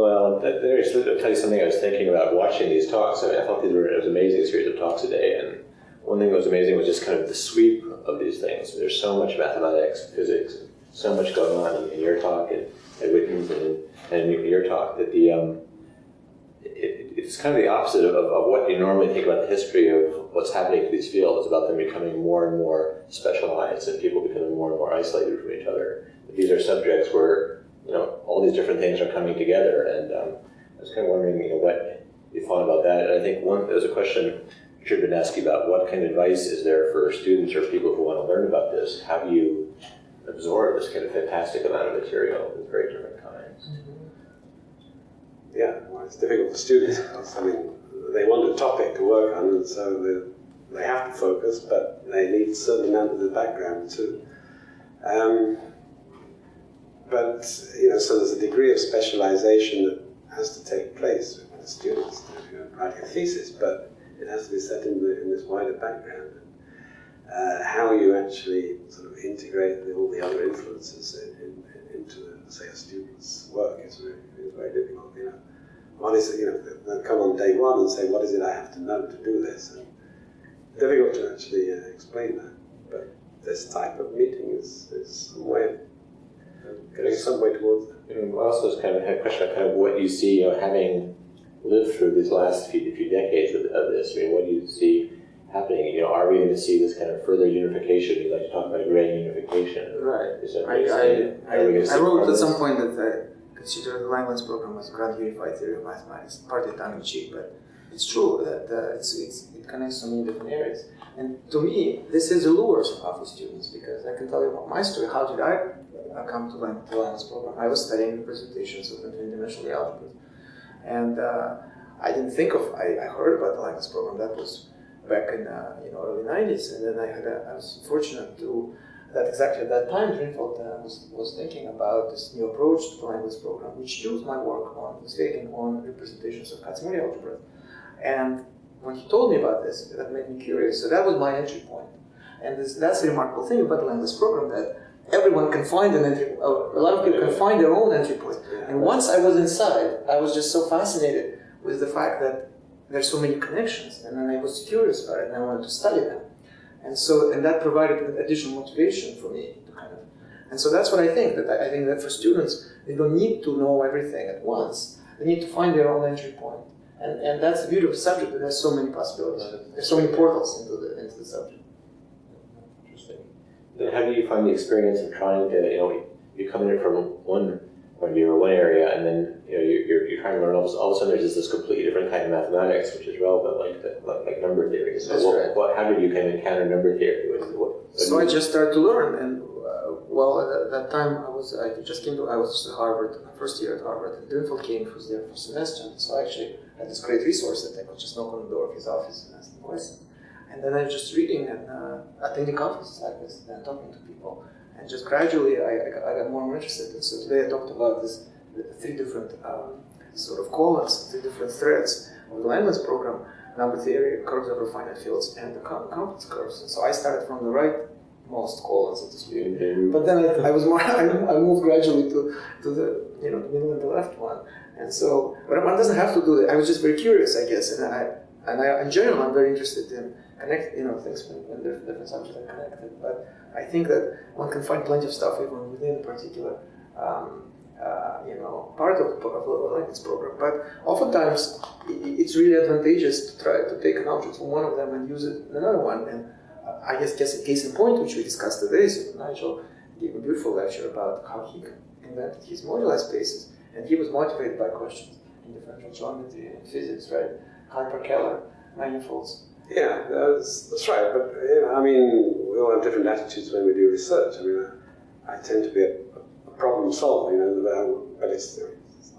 Well, there's, I'll tell you something I was thinking about watching these talks. I, mean, I thought these were it was amazing series of talks today, and one thing that was amazing was just kind of the sweep of these things. There's so much mathematics, physics, so much going on in, your talk and at Witten's and, and in your talk that the um, it, it's kind of the opposite of, of what you normally think about the history of what's happening to these fields. about them becoming more and more specialized and people becoming more and more isolated from each other. But these are subjects where you know all these different things are coming together, and um, I was kind of wondering, you know, what you thought about that. And I think one there was a question Richard been asking about what kind of advice is there for students or people who want to learn about this? How do you absorb this kind of fantastic amount of material with very different kinds? Yeah, well, it's difficult for students. I mean, they want a topic to work on, and so they, they have to focus, but they need a certain amount of the background too. Um, but, you know, so there's a degree of specialization that has to take place with the students writing a thesis, but it has to be set in, the, in this wider background. Uh, how you actually sort of integrate the, all the other influences in, in, into, the, say, a student's work is very, is very difficult. You know, one is you know they'll come on day one and say, "What is it I have to know to do this?" And difficult to actually uh, explain that. But this type of meeting is, is some way of getting some way towards that. And also, it's kind of a question of kind of what you see, you know, having lived through these last few, few decades of, of this. I mean, what do you see happening? You know, are we going to see this kind of further unification? You like to talk about grand unification. Right. I, I, I, I, wrote at some point that I consider the Langlands program as grand unified theory of mathematics, partly tongue in cheek, but it's true that uh, it's, it's, it connects so many different areas. And to me, this is the lure of for students because I can tell you about my story. How did I come to Langlands program? I was studying representations of infinite dimensional algebras. And uh, I didn't think of, I, I heard about the Langlands program. That was back in uh, you know early 90s. And then I had a, I was fortunate to that exactly at that time Drinfeld uh, was, was thinking about this new approach to the Langlands program, which used my work on Feigin on representations of Kac-Moody algebra. And when he told me about this, that made me curious. So that was my entry point. And this, that's the remarkable thing about the Langlands program that everyone can find an entry, oh, a lot of people can find their own entry point. And once I was inside, I was just so fascinated with the fact that there's so many connections, and then I was curious about it, and I wanted to study them. And so, and that provided additional motivation for me to kind of, and so that's what I think, that I, think that for students, they don't need to know everything at once. They need to find their own entry point. And, and that's the beauty of the subject, that there's so many possibilities. There's so many portals into the, into the subject. Then how do you find the experience of trying to, you know, you come in from one point of view or one area, and then you know you're, you're trying to learn all, all of a sudden there's this completely different kind of mathematics which is relevant, like the, like, like number theory. So That's what, right. what, how did you kind of encounter number theory? What, what, so I just started to learn, and uh, well, at that time I was I just came to I was at Harvard, my first year at Harvard, and Drinfeld came, who was there for a semester, so I actually had this great resource that I could just knock on the door of his office and ask him questions. And then I was just reading and uh, attending conferences like this and talking to people. And just gradually I, I, got, I got more and more interested. And so today I talked about this three different um, sort of columns, three different threads of the Langlands program, number theory, curves over finite fields, and the complex curves. And so I started from the rightmost column, so to speak. But then I, I was more, I, I, moved gradually to, to the, you know, the middle and the left one. And so, but one doesn't have to do that. I was just very curious, I guess, and I, and I, in general, I'm very interested in connect, you know, things when, different subjects are connected. But I think that one can find plenty of stuff even within a particular um, uh, you know, part of, of Langlands program. But oftentimes, it's really advantageous to try to take an object from one of them and use it in another one. And uh, I guess, guess a case in point, which we discussed today, so Nigel gave a beautiful lecture about how he invented his moduli spaces, and he was motivated by questions in differential geometry and physics, right? hyper-Kähler manifolds. Yeah, that's, that's right. But you know, I mean, we all have different attitudes when we do research. I mean, I, I tend to be a problem solver, you know, but it's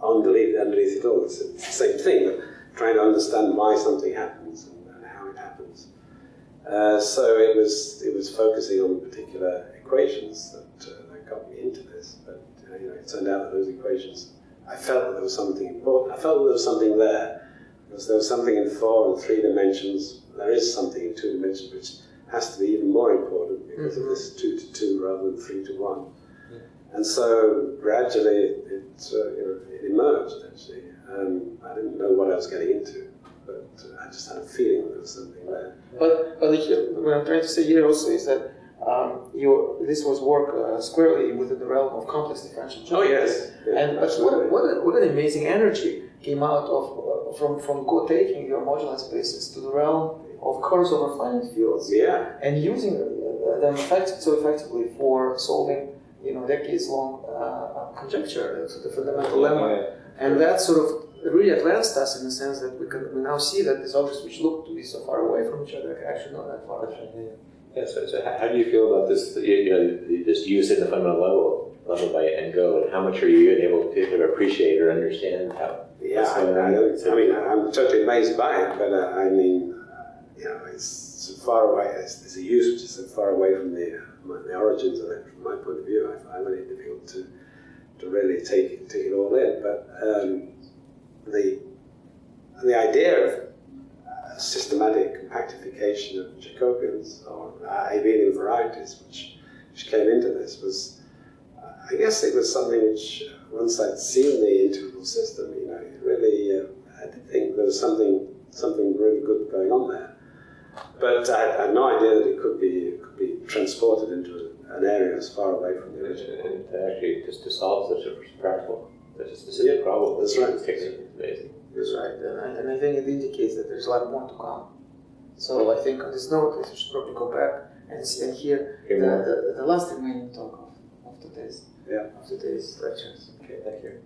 underneath, underneath it all, it's the same thing, but trying to understand why something happens and, and how it happens. Uh, so it was it was focusing on particular equations that, uh, that got me into this, but uh, you know, it turned out that those equations, I felt that there was something important. I felt that there was something there, because there was something in four and three dimensions. There is something in two dimensions which has to be even more important because mm -hmm. of this two to two rather than three to one. And so gradually it, uh, you know, it emerged actually. Um, I didn't know what I was getting into, but uh, I just had a feeling there was something there. But, but here, what I'm trying to say here also is that um, your this was work uh, squarely within the realm of complex differential geometry. Oh Yeah, And but what, what, a- what an amazing energy came out of uh, from from taking your moduli spaces to the realm of curves over finite fields yeah, and using uh, them effect, so effectively for solving you know decades long uh, conjecture, the fundamental lemma. And that sort of really advanced us in the sense that we can we now see that these objects which look to be so far away from each other are actually not that far. Away. Yeah, so, so how, do you feel about this, you you know, this use in the fundamental lemma, lemma by Ngô, and how much are you able to appreciate or understand how? yeah. I, I, I, mean, I'm totally amazed by it, but uh, I mean, uh, you know, it's so far away. It's, it's a use which is so far away from the my, the origins of it. From my point of view, I find it difficult to to really take it, take it all in. But um, the the idea of uh, systematic compactification of Jacobians or uh, abelian varieties, which which came into this, was uh, I guess it was something which uh, once I'd seen the internal system, you know, it really uh, I did think there was something something really good going on there. But I, I had no idea that it could be it could be transported into an area as far away from the And, original. and to actually just to solve such a practical, such a specific problem. that's right. It's amazing. That's right, and I, and I think it indicates that there's a lot more to come. So I think on this note, we should probably go back and, see, and hear the, Hear more. the, the last remaining talk of, of today's Yeah. of today's lectures. Okay, thank you.